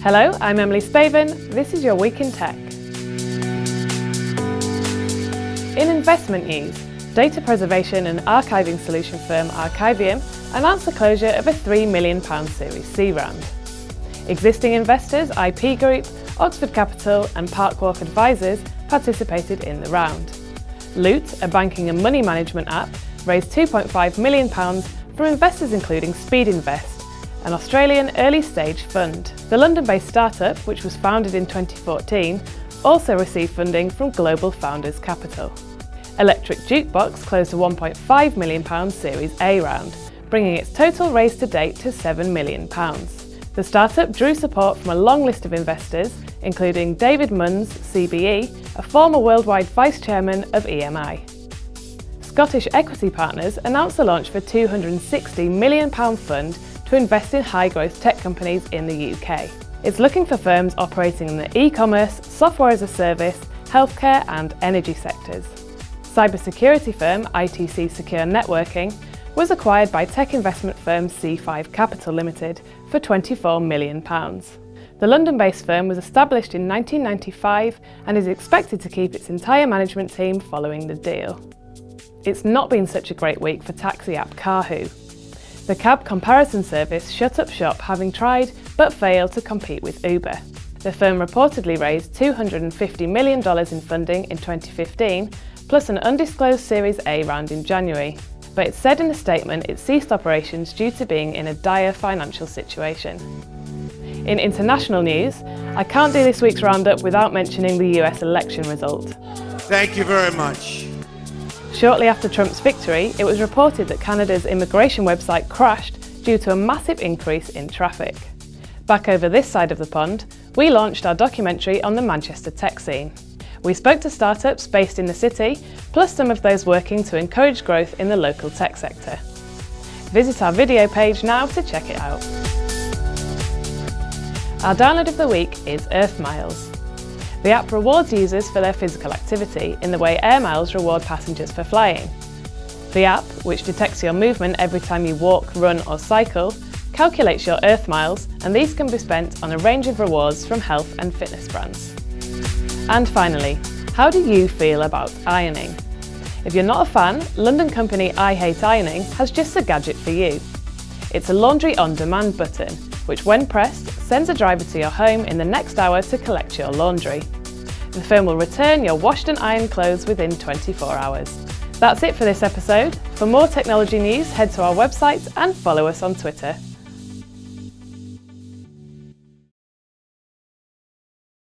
Hello, I'm Emily Spaven. This is your Week in Tech. In investment news, data preservation and archiving solution firm Arkivum announced the closure of a £3 million Series C round. Existing investors IP Group, Oxford Capital and Parkwalk Advisors participated in the round. Loot, a banking and money management app, raised £2.5 million from investors including Speed Invest, an Australian early-stage fund. The London-based startup, which was founded in 2014, also received funding from Global Founders Capital. Electric Jukebox closed a £1.5 million Series A round, bringing its total raise to date to £7 million. The startup drew support from a long list of investors, including David Munns, CBE, a former worldwide vice chairman of EMI. Scottish Equity Partners announced the launch of a £260 million fund to invest in high-growth tech companies in the UK. It's looking for firms operating in the e-commerce, software as a service, healthcare and energy sectors. Cybersecurity firm ITC Secure Networking was acquired by tech investment firm C5 Capital Limited for £24 million. The London-based firm was established in 1995 and is expected to keep its entire management team following the deal. It's not been such a great week for taxi app Karhoo. The cab comparison service shut up shop having tried but failed to compete with Uber. The firm reportedly raised $250 million in funding in 2015, plus an undisclosed Series A round in January, but it said in a statement it ceased operations due to being in a dire financial situation. In international news, I can't do this week's roundup without mentioning the US election result. Thank you very much. Shortly after Trump's victory, it was reported that Canada's immigration website crashed due to a massive increase in traffic. Back over this side of the pond, we launched our documentary on the Manchester tech scene. We spoke to startups based in the city, plus some of those working to encourage growth in the local tech sector. Visit our video page now to check it out. Our download of the week is Earth Miles. The app rewards users for their physical activity in the way Air Miles reward passengers for flying. The app, which detects your movement every time you walk, run or cycle, calculates your Earth Miles and these can be spent on a range of rewards from health and fitness brands. And finally, how do you feel about ironing? If you're not a fan, London company I Hate Ironing has just a gadget for you. It's a laundry on-demand button, which when pressed, sends a driver to your home in the next hour to collect your laundry. The firm will return your washed and ironed clothes within 24 hours. That's it for this episode. For more technology news, head to our website and follow us on Twitter.